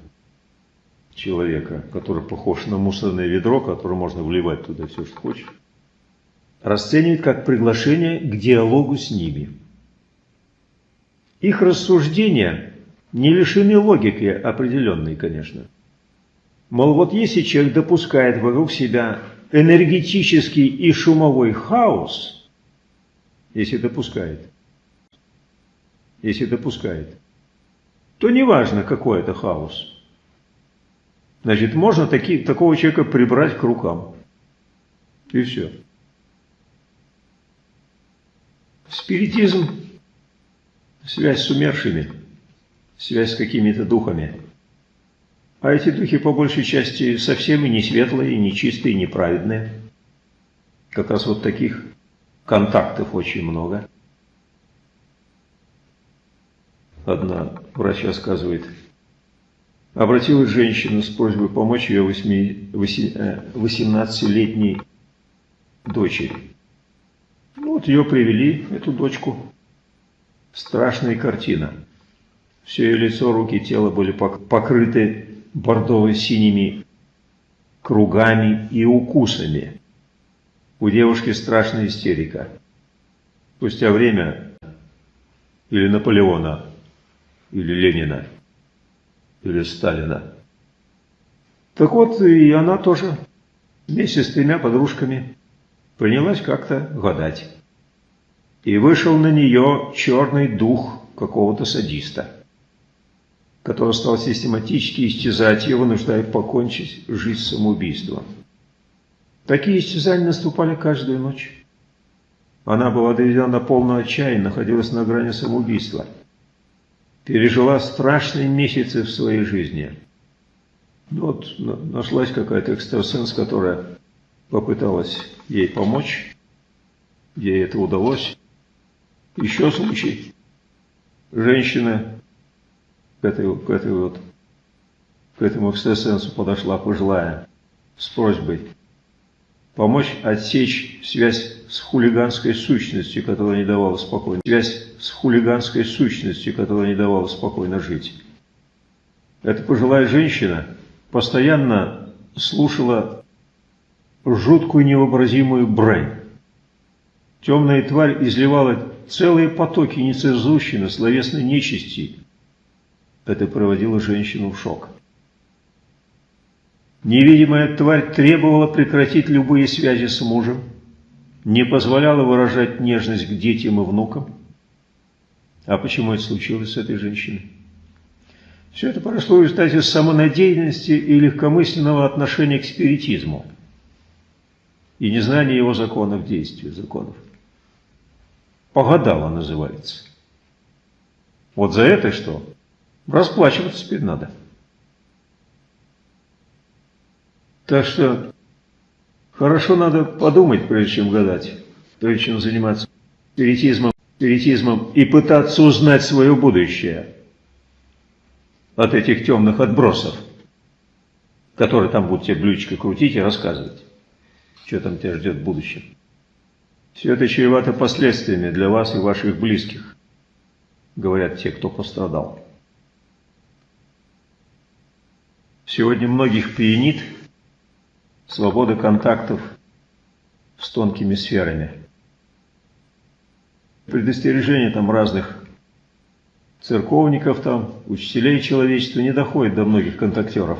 человека, который похож на мусорное ведро, которое можно вливать туда все, что хочешь, расценивают как приглашение к диалогу с ними. Их рассуждения не лишены логики определенной, конечно. Мол, вот если человек допускает вокруг себя энергетический и шумовой хаос, если допускает, если допускает, то неважно, какой это хаос. Значит, можно таки, такого человека прибрать к рукам. И все. Спиритизм – связь с умершими, связь с какими-то духами. А эти духи по большей части совсем и не светлые, и не чистые, и неправедные. Как раз вот таких контактов очень много. Одна врач рассказывает, обратилась женщина с просьбой помочь ее 18-летней э, дочери. Ну, вот ее привели, эту дочку. Страшная картина. Все ее лицо, руки, тело были покрыты бордово-синими кругами и укусами. У девушки страшная истерика. Спустя время или Наполеона или Ленина, или Сталина. Так вот, и она тоже вместе с тремя подружками принялась как-то гадать. И вышел на нее черный дух какого-то садиста, который стал систематически истязать ее, вынуждая покончить жизнь самоубийством. Такие истязания наступали каждую ночь. Она была доведена до полного отчаяния, находилась на грани самоубийства – пережила страшные месяцы в своей жизни. Ну вот нашлась какая-то экстрасенс, которая попыталась ей помочь. Ей это удалось. Еще случай. Женщина к этой, к этой вот к этому экстрасенсу подошла пожилая с просьбой помочь отсечь связь с хулиганской сущностью, которая не давала спокойно, связь с хулиганской сущностью, которая не давала спокойно жить. Эта пожилая женщина постоянно слушала жуткую невообразимую брань. Темная тварь изливала целые потоки нецензурщины, словесной нечисти. Это проводило женщину в шок. Невидимая тварь требовала прекратить любые связи с мужем, не позволяла выражать нежность к детям и внукам. А почему это случилось с этой женщиной? Все это прошло в результате самонадеянности и легкомысленного отношения к спиритизму и незнания его законов действия, законов. Погадала называется. Вот за это что? Расплачиваться теперь надо. Так что хорошо надо подумать, прежде чем гадать, прежде чем заниматься спиритизмом, спиритизмом и пытаться узнать свое будущее от этих темных отбросов, которые там будут тебе блюдечко крутить и рассказывать, что там тебя ждет в будущем. Все это чревато последствиями для вас и ваших близких, говорят те, кто пострадал. Сегодня многих пьянит – свобода контактов с тонкими сферами. Предостережения там разных церковников, там, учителей человечества не доходит до многих контактеров.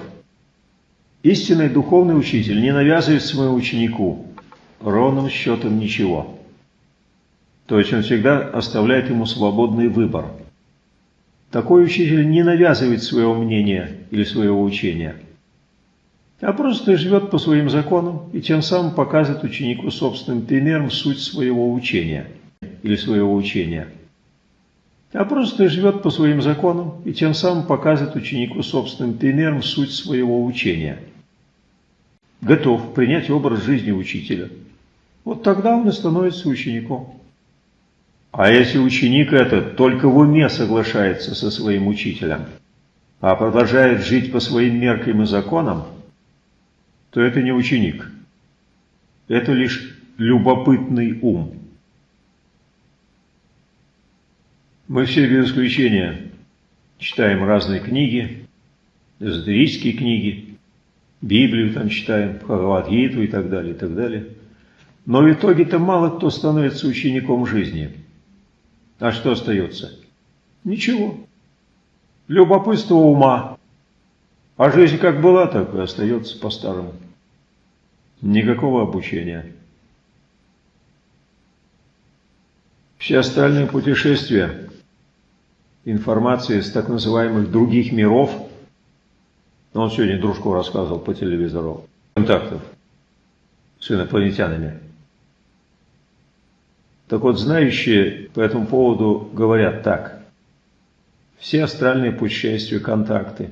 Истинный духовный учитель не навязывает своему ученику ровным счетом ничего. То есть он всегда оставляет ему свободный выбор. Такой учитель не навязывает своего мнения или своего учения – а просто живет по своим законам и тем самым показывает ученику собственным примером суть своего учения или своего учения. А просто живет по своим законам и тем самым показывает ученику собственным примером суть своего учения. Готов принять образ жизни учителя. Вот тогда он и становится учеником. А если ученик этот только в уме соглашается со своим учителем, а продолжает жить по своим меркам и законам, то это не ученик. Это лишь любопытный ум. Мы все без исключения читаем разные книги, эзотерические книги, Библию там читаем, Бхагавадгиту и так далее, и так далее. Но в итоге-то мало кто становится учеником жизни. А что остается? Ничего. Любопытство ума. А жизнь как была, так и остается по-старому. Никакого обучения. Все остальные путешествия, информации с так называемых других миров, он сегодня дружку рассказывал по телевизору, контактов, с инопланетянами. Так вот, знающие по этому поводу говорят так. Все астральные путешествия, контакты,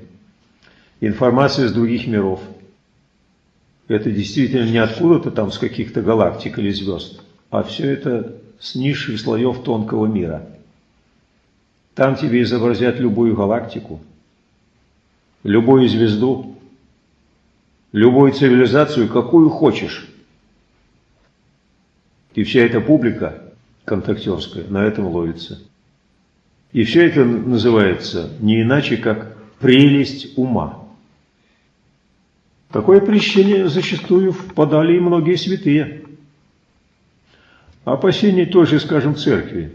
информация из других миров – это действительно не откуда-то там с каких-то галактик или звезд, а все это с низших слоев тонкого мира. Там тебе изобразят любую галактику, любую звезду, любую цивилизацию, какую хочешь. И вся эта публика контактерская на этом ловится. И все это называется не иначе, как прелесть ума. Такое прещение зачастую впадали и многие святые. Опасения той же, скажем, церкви,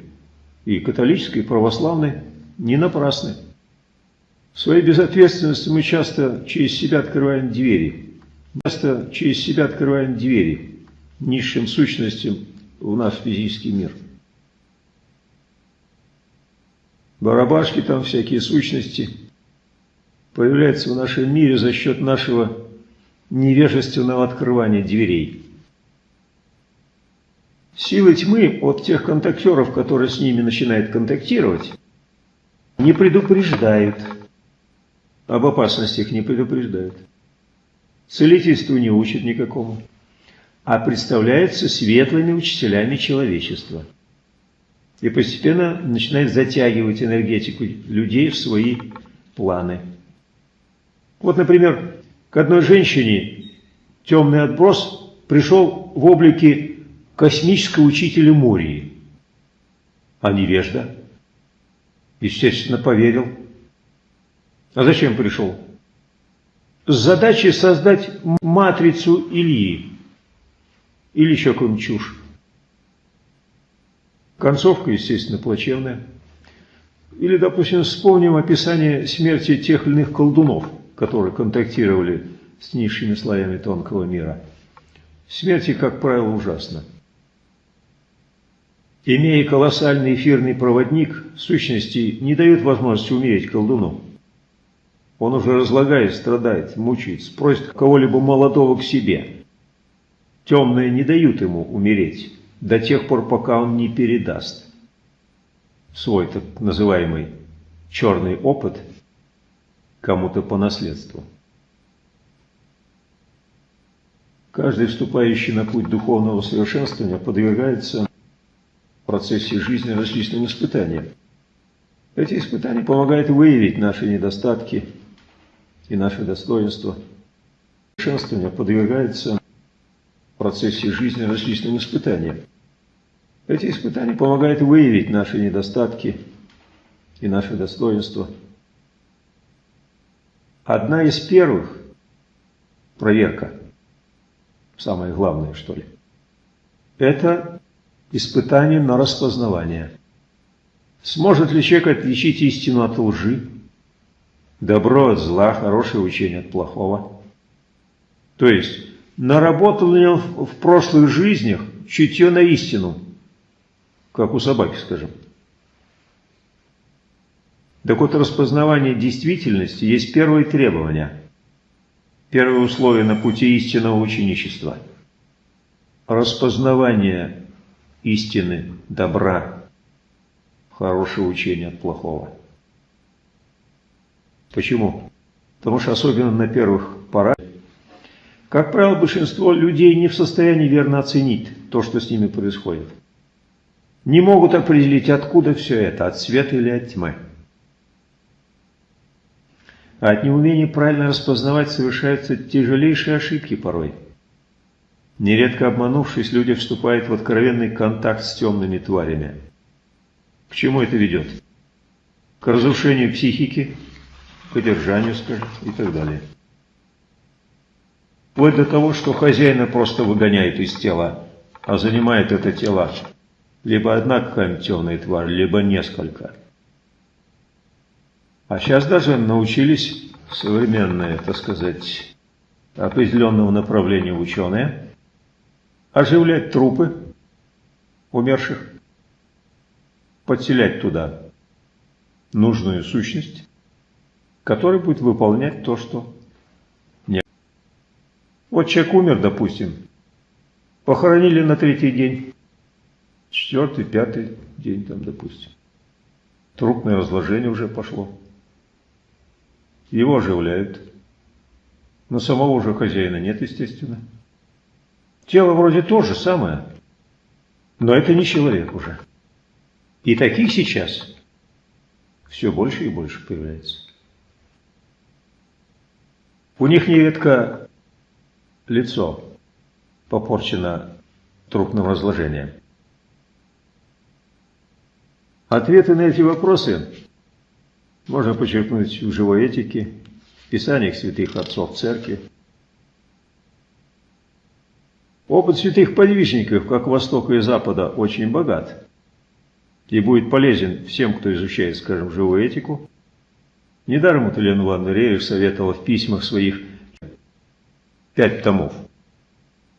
и католической, и православной, не напрасны. В своей безответственности мы часто через себя открываем двери. Часто через себя открываем двери низшим сущностям в наш физический мир. Барабашки там, всякие сущности появляются в нашем мире за счет нашего невежественного открывания дверей. Силы тьмы от тех контактеров, которые с ними начинают контактировать, не предупреждают. Об опасностях не предупреждают. Целительству не учат никакому, а представляются светлыми учителями человечества. И постепенно начинает затягивать энергетику людей в свои планы. Вот, например, к одной женщине темный отброс пришел в облике космического учителя Мории. А невежда? Естественно, поверил. А зачем пришел? С задачей создать матрицу Ильи. Или еще какую-нибудь чушь. Концовка, естественно, плачевная. Или, допустим, вспомним описание смерти тех или иных колдунов, которые контактировали с низшими слоями тонкого мира. Смерти, как правило, ужасно. Имея колоссальный эфирный проводник, сущности не дает возможности умереть колдуну. Он уже разлагает, страдает, мучается, просит кого-либо молодого к себе. Темные не дают ему умереть до тех пор, пока он не передаст свой так называемый черный опыт кому-то по наследству. Каждый вступающий на путь духовного совершенствования подвергается процессе жизни различным испытаниям. Эти испытания помогают выявить наши недостатки и наши достоинства. Совершенствование подвергается в процессе жизни различным испытаниям. Эти испытания помогают выявить наши недостатки и наши достоинства. Одна из первых проверка, самое главное, что ли, это испытание на распознавание. Сможет ли человек отличить истину от лжи, добро от зла, хорошее учение от плохого? То есть, наработал ли он в прошлых жизнях чутье на истину, как у собаки, скажем. Так вот, распознавание действительности есть первое требование, первое условие на пути истинного ученичества. Распознавание истины, добра, хорошего учения от плохого. Почему? Потому что особенно на первых порах, как правило, большинство людей не в состоянии верно оценить то, что с ними происходит. Не могут определить, откуда все это, от света или от тьмы. А от неумения правильно распознавать совершаются тяжелейшие ошибки порой – Нередко обманувшись, люди вступают в откровенный контакт с темными тварями. К чему это ведет? К разрушению психики, к одержанию, скажем, и так далее. Вплоть до того, что хозяина просто выгоняет из тела, а занимает это тело либо одна какая-нибудь темная тварь, либо несколько. А сейчас даже научились современные, так сказать, определенного направления ученые – оживлять трупы умерших, подселять туда нужную сущность, которая будет выполнять то, что нет. Вот человек умер, допустим, Похоронили на третий день. Четвертый, пятый день там, допустим. Трупное разложение уже пошло. Его оживляют. Но самого уже хозяина нет, естественно. Тело вроде то же самое, но это не человек уже. И таких сейчас все больше и больше появляется. У них нередко лицо попорчено трупным разложением. Ответы на эти вопросы можно подчеркнуть в живой этике, в писаниях святых отцов церкви. Опыт святых подвижников, как Востока и Запада, очень богат и будет полезен всем, кто изучает, скажем, живую этику. Недаром вот Елена Ивановна Реев советовала в письмах своих пять томов.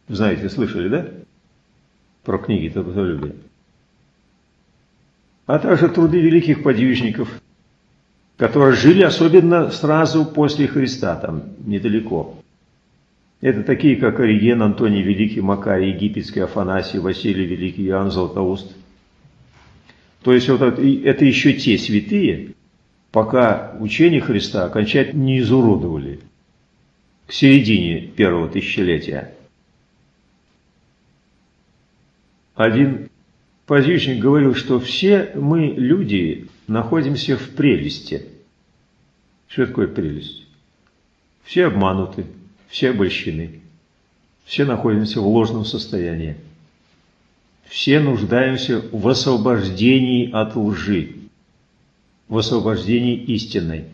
Знаете, слышали, да? Про книги трудолюбия а также труды великих подвижников, которые жили особенно сразу после Христа, там недалеко. Это такие, как Ориген, Антоний Великий, Макарий Египетский, Афанасий, Василий Великий, Иоанн Златоуст. То есть вот это, еще те святые, пока учение Христа окончательно не изуродовали к середине первого тысячелетия. Один Позичник говорил, что все мы, люди, находимся в прелести. Что такое прелесть? Все обмануты, все обольщены, все находимся в ложном состоянии. Все нуждаемся в освобождении от лжи, в освобождении истинной.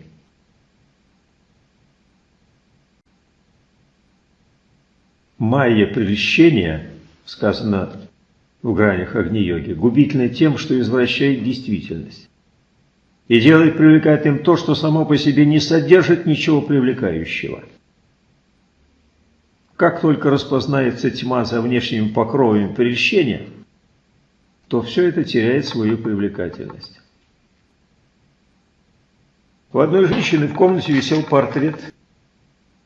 Майя прельщения, сказано в гранях Агни-йоги, губительны тем, что извращает действительность и делает привлекательным то, что само по себе не содержит ничего привлекающего. Как только распознается тьма за внешними покровами прельщения, то все это теряет свою привлекательность. У одной женщины в комнате висел портрет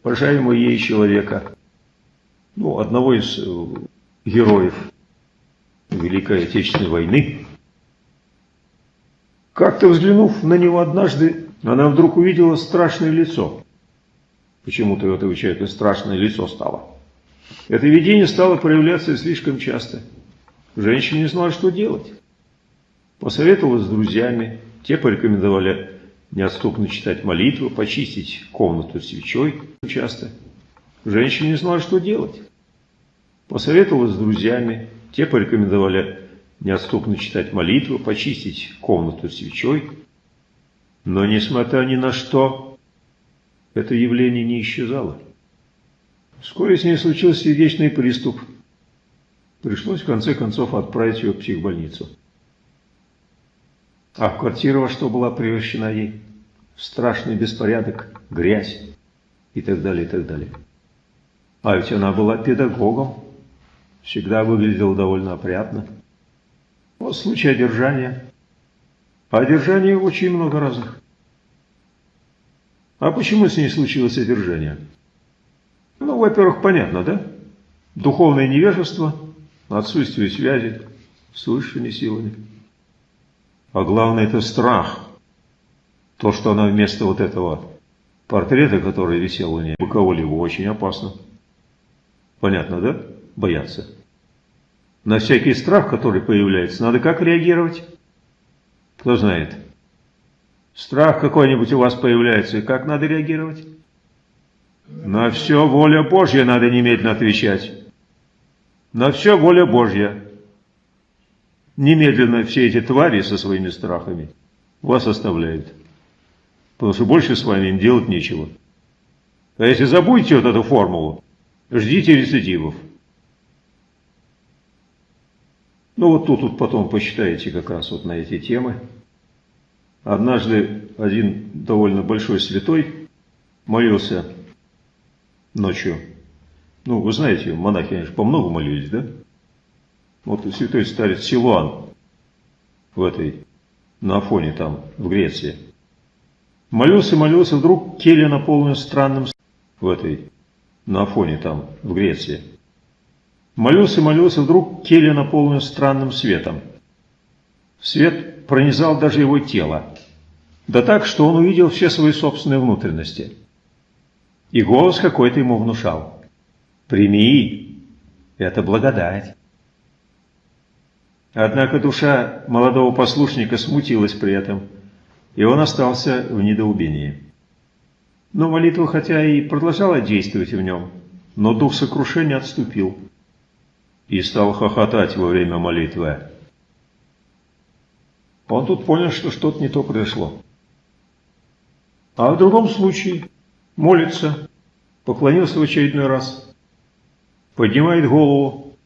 уважаемого ей человека, ну, одного из э, героев Великой Отечественной войны. Как-то взглянув на него однажды, она вдруг увидела страшное лицо. Почему-то у этого человека страшное лицо стало. Это видение стало проявляться слишком часто. Женщина не знала, что делать. Посоветовалась с друзьями. Те порекомендовали неотступно читать молитву, почистить комнату свечой часто. Женщина не знала, что делать. Посоветовалась с друзьями. Те порекомендовали неотступно читать молитву, почистить комнату свечой. Но, несмотря ни на что, это явление не исчезало. Вскоре с ней случился сердечный приступ. Пришлось в конце концов отправить ее в психбольницу. А квартира во что была превращена ей? Страшный беспорядок, грязь и так далее, и так далее. А ведь она была педагогом всегда выглядел довольно опрятно. Вот случай одержания. А одержание очень много разных. А почему с ней случилось одержание? Ну, во-первых, понятно, да? Духовное невежество, отсутствие связи с высшими силами. А главное, это страх. То, что она вместо вот этого портрета, который висел у нее, боковолево, очень опасно. Понятно, да? бояться. На всякий страх, который появляется, надо как реагировать? Кто знает? Страх какой-нибудь у вас появляется, и как надо реагировать? На все воля Божья надо немедленно отвечать. На все воля Божья. Немедленно все эти твари со своими страхами вас оставляют. Потому что больше с вами им делать нечего. А если забудете вот эту формулу, ждите рецидивов. Ну вот тут, тут потом посчитаете как раз вот на эти темы. Однажды один довольно большой святой молился ночью. Ну, вы знаете, монахи, конечно, по много молились, да? Вот святой старец Силуан в этой, на Афоне там, в Греции. Молился, молился, вдруг келья наполнена странным в этой, на Афоне там, в Греции. Молился, молился, вдруг келья наполнилась странным светом. Свет пронизал даже его тело, да так, что он увидел все свои собственные внутренности. И голос какой-то ему внушал. «Прими, это благодать». Однако душа молодого послушника смутилась при этом, и он остался в недоубении. Но молитва хотя и продолжала действовать в нем, но дух сокрушения отступил и стал хохотать во время молитвы. Он тут понял, что что-то не то произошло. А в другом случае молится, поклонился в очередной раз, поднимает голову,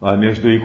а между их